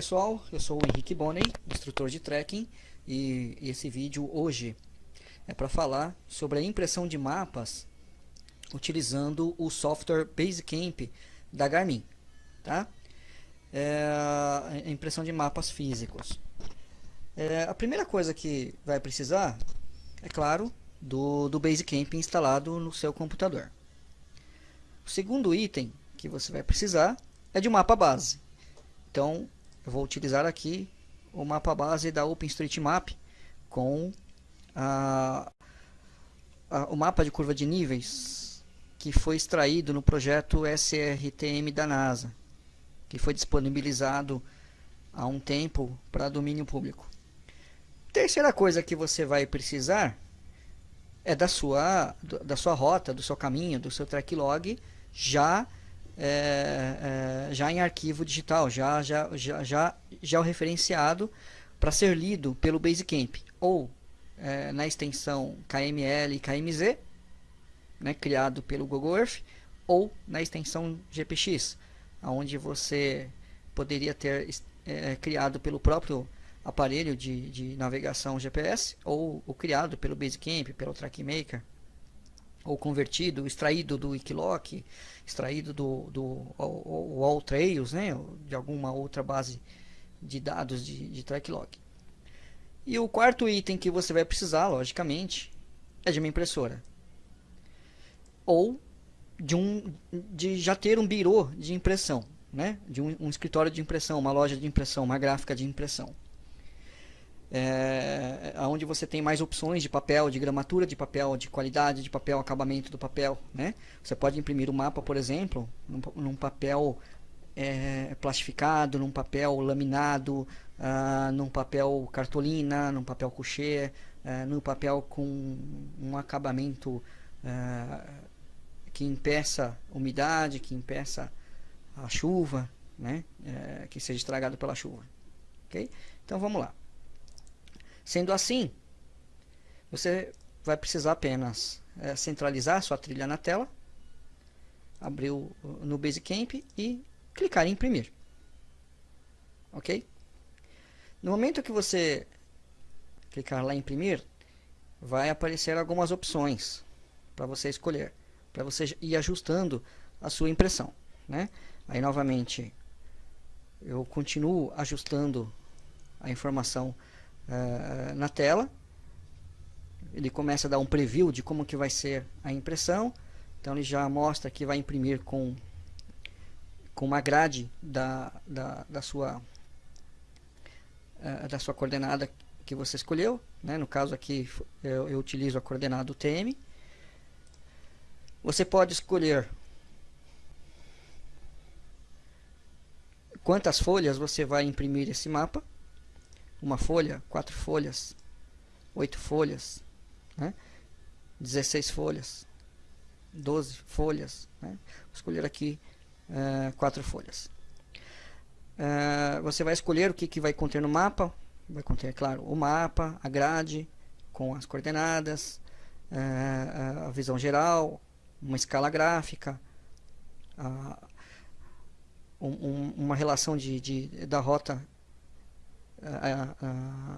Pessoal? Eu sou o Henrique Bonney, instrutor de trekking e esse vídeo hoje é para falar sobre a impressão de mapas utilizando o software Basecamp da Garmin, tá? É a impressão de mapas físicos. É, a primeira coisa que vai precisar, é claro, do, do Basecamp instalado no seu computador. O segundo item que você vai precisar é de um mapa base. Então, eu vou utilizar aqui o mapa base da OpenStreetMap com a, a, o mapa de curva de níveis que foi extraído no projeto SRTM da NASA, que foi disponibilizado há um tempo para domínio público. Terceira coisa que você vai precisar é da sua, da sua rota, do seu caminho, do seu track log já é, é, já em arquivo digital, já, já, já, já, já referenciado para ser lido pelo Basecamp ou é, na extensão KML e KMZ, né, criado pelo Google Earth, ou na extensão GPX, onde você poderia ter é, criado pelo próprio aparelho de, de navegação GPS ou, ou criado pelo Basecamp, pelo TrackMaker ou convertido, extraído do Wikiloc, extraído do, do AllTrails, né, de alguma outra base de dados de, de TrackLog. E o quarto item que você vai precisar, logicamente, é de uma impressora. Ou de, um, de já ter um birô de impressão, né? de um, um escritório de impressão, uma loja de impressão, uma gráfica de impressão é, onde você tem mais opções de papel, de gramatura de papel, de qualidade de papel, acabamento do papel. Né? Você pode imprimir um mapa, por exemplo, num, num papel é, plastificado, num papel laminado, ah, num papel cartolina, num papel couché, num papel com um acabamento é, que impeça umidade, que impeça a chuva, né? É, que seja estragado pela chuva. Okay? Então vamos lá. Sendo assim, você vai precisar apenas é, centralizar sua trilha na tela, abrir o, no Basecamp e clicar em imprimir. Ok? No momento que você clicar lá em imprimir, vai aparecer algumas opções para você escolher, para você ir ajustando a sua impressão. Né? Aí novamente eu continuo ajustando a informação uh, na tela. Ele começa a dar um preview de como que vai ser a impressão. Então ele já mostra que vai imprimir com, com uma grade da, da, da sua, uh, da sua coordenada que você escolheu. Né? No caso aqui eu, eu utilizo a coordenada UTM. Você pode escolher quantas folhas você vai imprimir esse mapa uma folha, quatro folhas, oito folhas, né? 16 folhas, 12 folhas. Né? Vou escolher aqui uh, quatro folhas. Uh, você vai escolher o que, que vai conter no mapa. Vai conter, claro, o mapa, a grade com as coordenadas, uh, a visão geral, uma escala gráfica, um, uma relação de, de, da rota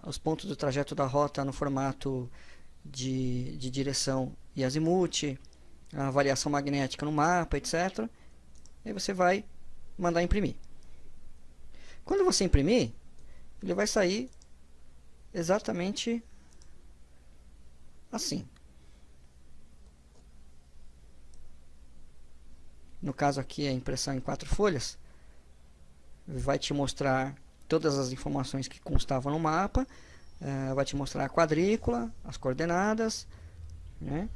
os pontos do trajeto da rota no formato de, de direção e azimuth, a variação magnética no mapa, etc. E você vai mandar imprimir. Quando você imprimir, ele vai sair exatamente assim. No caso aqui a impressão em quatro folhas, vai te mostrar todas as informações que constavam no mapa, uh, vai te mostrar a quadrícula, as coordenadas, né?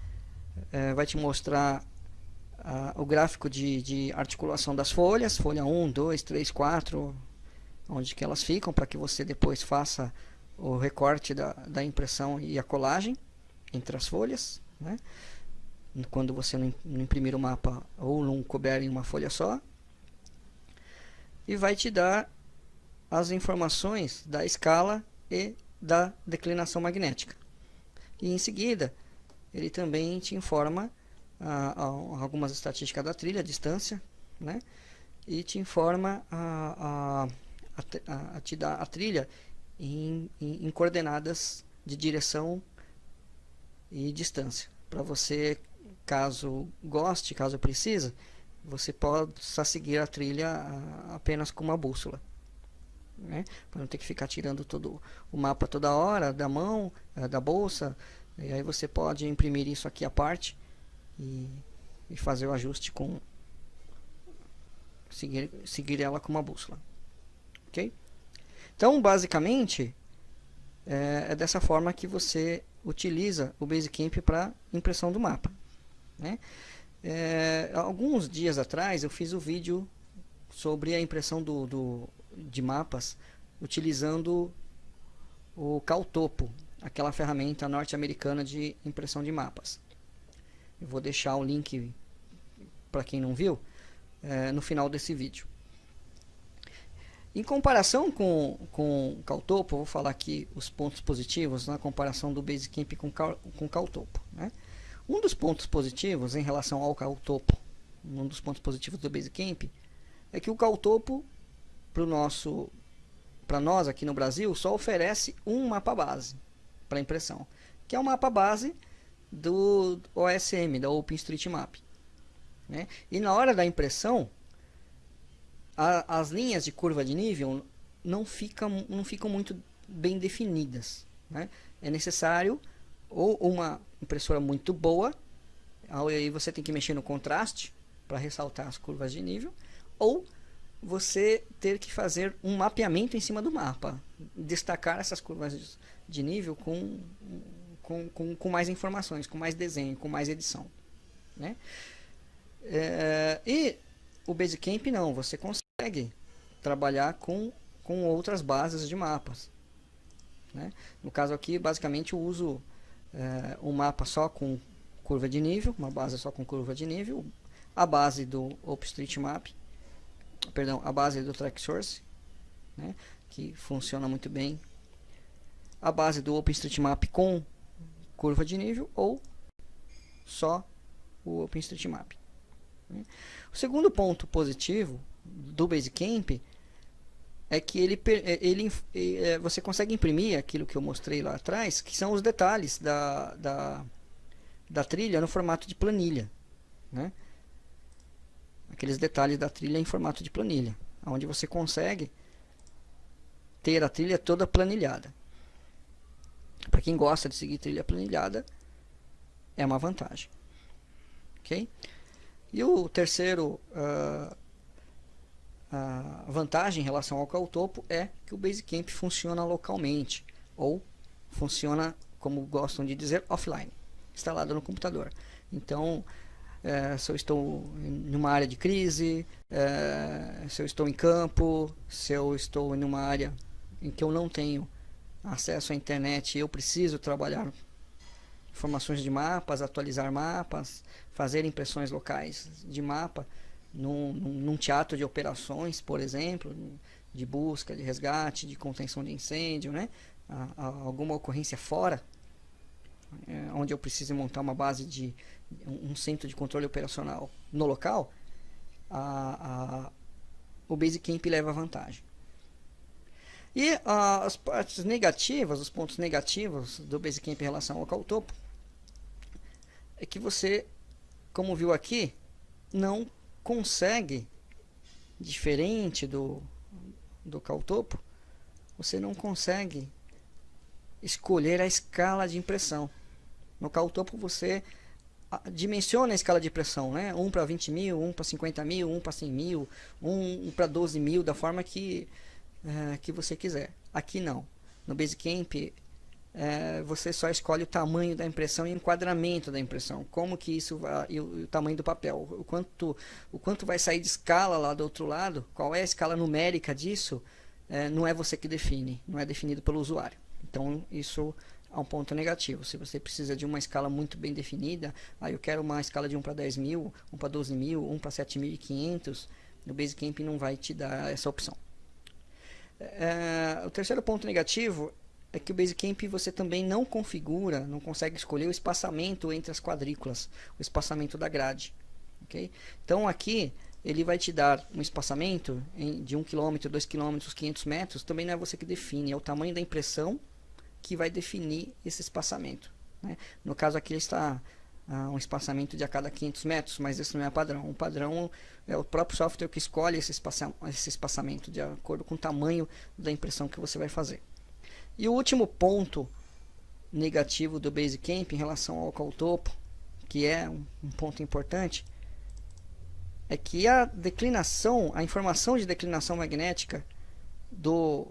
Uh, vai te mostrar o gráfico de, de, articulação das folhas, folha 1, 2, 3, 4, onde que elas ficam, para que você depois faça o recorte da, da impressão e a colagem entre as folhas, né? quando você não imprimir o mapa ou não couber em uma folha só. E vai te dar as informações da escala e da declinação magnética. E em seguida, ele também te informa ah, ah, algumas estatísticas da trilha, a distância, né? e te informa a, a, a, a te dar a trilha em, em, em coordenadas de direção e distância. Para você, caso goste, caso precise, você possa seguir a trilha apenas com uma bússola. Né? Para não ter que ficar tirando todo o mapa toda hora da mão, eh, da bolsa. E aí você pode imprimir isso aqui à parte e, e fazer o ajuste com seguir, seguir ela com uma bússola. Ok? Então, basicamente, é, é dessa forma que você utiliza o Basecamp para impressão do mapa. Né? É, alguns dias atrás eu fiz o um vídeo sobre a impressão do, do, de mapas utilizando o Caltopo, aquela ferramenta norte-americana de impressão de mapas. Eu vou deixar o link para quem não viu é, no final desse vídeo. Em comparação com, com o Caltopo, vou falar aqui os pontos positivos na comparação do Basecamp com, com Caltopo. Né? Um dos pontos positivos em relação ao Caltopo, um dos pontos positivos do Basecamp, é que o Caltopo, para nosso para nós aqui no Brasil, só oferece um mapa base para impressão, que é o mapa base do OSM, da OpenStreetMap. Né? E na hora da impressão, a, as linhas de curva de nível não ficam, não ficam muito bem definidas. Né? É necessário ou uma impressora muito boa, aí você tem que mexer no contraste para ressaltar as curvas de nível, ou você ter que fazer um mapeamento em cima do mapa, destacar essas curvas de nível com, com, com, com mais informações, com mais desenho, com mais edição. Né? É, e o Basecamp não, você consegue trabalhar com, com outras bases de mapas. Né? No caso aqui, basicamente eu uso é, um mapa só com curva de nível, uma base só com curva de nível, a base do OpenStreetMap, perdão, a base do TrackSource, né? que funciona muito bem, a base do OpenStreetMap com curva de nível ou só o OpenStreetMap. Né? O segundo ponto positivo do Basecamp é que ele, é, ele, é, você consegue imprimir aquilo que eu mostrei lá atrás, que são os detalhes da, da, da trilha no formato de planilha. Né? Aqueles detalhes da trilha em formato de planilha, onde você consegue ter a trilha toda planilhada. Para quem gosta de seguir trilha planilhada, é uma vantagem. Ok? E o terceiro uh, vantagem em relação ao Caltopo é que o Basecamp funciona localmente ou funciona, como gostam de dizer, offline, instalado no computador. Então, é, se eu estou em uma área de crise, é, se eu estou em campo, se eu estou em uma área em que eu não tenho acesso à internet e eu preciso trabalhar informações de mapas, atualizar mapas, fazer impressões locais de mapa num, num, teatro de operações, por exemplo, de busca, de resgate, de contenção de incêndio, né? A, a, alguma ocorrência fora, é, onde eu preciso montar uma base de um, centro de controle operacional no local, a, a, o Basecamp leva vantagem. E as partes negativas, os pontos negativos do Basecamp em relação ao Caltopo, é que você, como viu aqui, não consegue, diferente do, do Caltopo, você não consegue escolher a escala de impressão. No Caltopo você dimensiona a escala de pressão, né? 1 para 20 mil, 1 para 50 mil, 1 para 100 mil, 1 para 12 mil, da forma que, é, que você quiser. Aqui não. No Basecamp é, você só escolhe o tamanho da impressão e o enquadramento da impressão. Como que isso vai, e o, o, tamanho do papel, o quanto, o quanto vai sair de escala lá do outro lado, qual é a escala numérica disso, é, não é você que define, não é definido pelo usuário. Então isso é um ponto negativo. Se você precisa de uma escala muito bem definida, aí eu quero uma escala de 1 para 10 mil, 1 para 12 mil, 1 para 7.500, no Basecamp não vai te dar essa opção. É, o terceiro ponto negativo é que o Basecamp você também não configura, não consegue escolher o espaçamento entre as quadrículas, o espaçamento da grade. Okay? Então aqui ele vai te dar um espaçamento de 1 km, 2 km, 500 metros, também não é você que define, é o tamanho da impressão que vai definir esse espaçamento. Né? No caso aqui está uh, um espaçamento de a cada 500 metros, mas isso não é padrão. O padrão é o próprio software que escolhe esse, espaça esse espaçamento de acordo com o tamanho da impressão que você vai fazer. E o último ponto negativo do Basecamp em relação ao topo, que é um, um ponto importante, é que a declinação, a informação de declinação magnética do,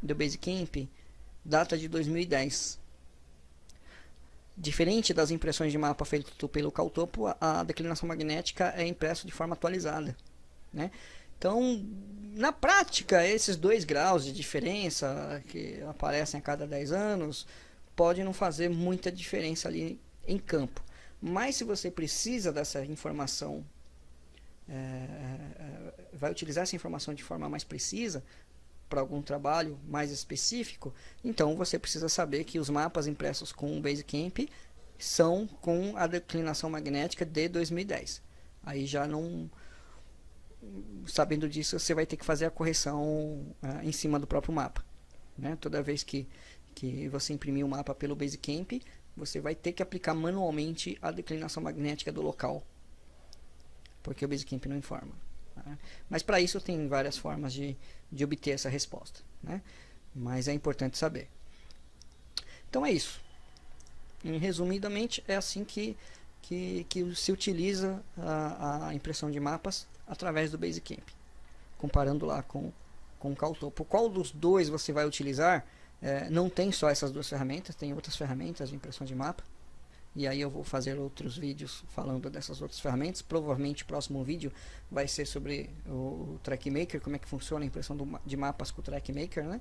do Basecamp data de 2010. Diferente das impressões de mapa feitas pelo Caltopo, a declinação magnética é impressa de forma atualizada. Né? Então, na prática, esses dois graus de diferença que aparecem a cada 10 anos pode não fazer muita diferença ali em campo. Mas se você precisa dessa informação, é, é, vai utilizar essa informação de forma mais precisa, para algum trabalho mais específico, então você precisa saber que os mapas impressos com o Basecamp são com a declinação magnética de 2010. Aí já não sabendo disso, você vai ter que fazer a correção uh, em cima do próprio mapa. Né? Toda vez que, que você imprimir o um mapa pelo Basecamp, você vai ter que aplicar manualmente a declinação magnética do local, porque o Basecamp não informa. Né? Mas para isso tem várias formas de, de obter essa resposta. Né? Mas é importante saber. Então é isso. Em, resumidamente, é assim que, que, que se utiliza a, a, impressão de mapas através do Basecamp. Comparando lá com, com o Caltopo. Qual dos dois você vai utilizar? É, não tem só essas duas ferramentas, tem outras ferramentas de impressão de mapa e aí eu vou fazer outros vídeos falando dessas outras ferramentas. Provavelmente o próximo vídeo vai ser sobre o, TrackMaker, como é que funciona a impressão do, de mapas com o TrackMaker, né?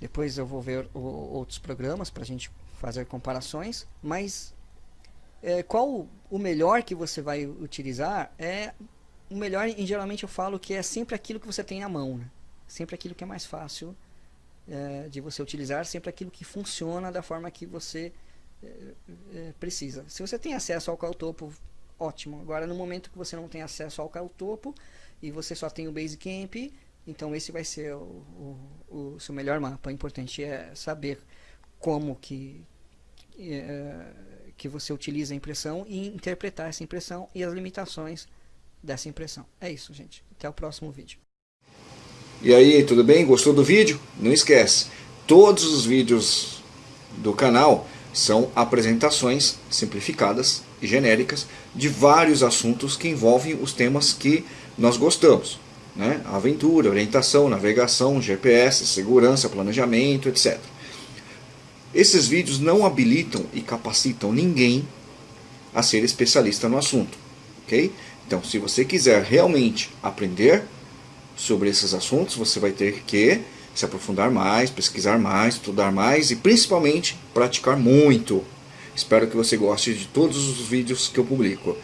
Depois eu vou ver o, outros programas para a gente fazer comparações, mas é, qual o melhor que você vai utilizar é o melhor, em geralmente eu falo que é sempre aquilo que você tem à mão, né? sempre aquilo que é mais fácil é, de você utilizar, sempre aquilo que funciona da forma que você precisa. Se você tem acesso ao Caltopo, ótimo. Agora, no momento que você não tem acesso ao Caltopo e você só tem o Basecamp, então esse vai ser o, o, o seu melhor mapa. O importante é saber como que, é, que você utiliza a impressão e interpretar essa impressão e as limitações dessa impressão. É isso, gente. Até o próximo vídeo. E aí, tudo bem? Gostou do vídeo? Não esquece, todos os vídeos do canal são apresentações simplificadas e genéricas de vários assuntos que envolvem os temas que nós gostamos. Né? Aventura, orientação, navegação, GPS, segurança, planejamento, etc. Esses vídeos não habilitam e capacitam ninguém a ser especialista no assunto. ok? Então, se você quiser realmente aprender sobre esses assuntos, você vai ter que se aprofundar mais, pesquisar mais, estudar mais e principalmente praticar muito. Espero que você goste de todos os vídeos que eu publico.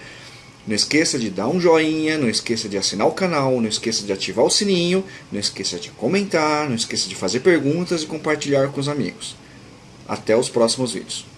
Não esqueça de dar um joinha, não esqueça de assinar o canal, não esqueça de ativar o sininho, não esqueça de comentar, não esqueça de fazer perguntas e compartilhar com os amigos. Até os próximos vídeos.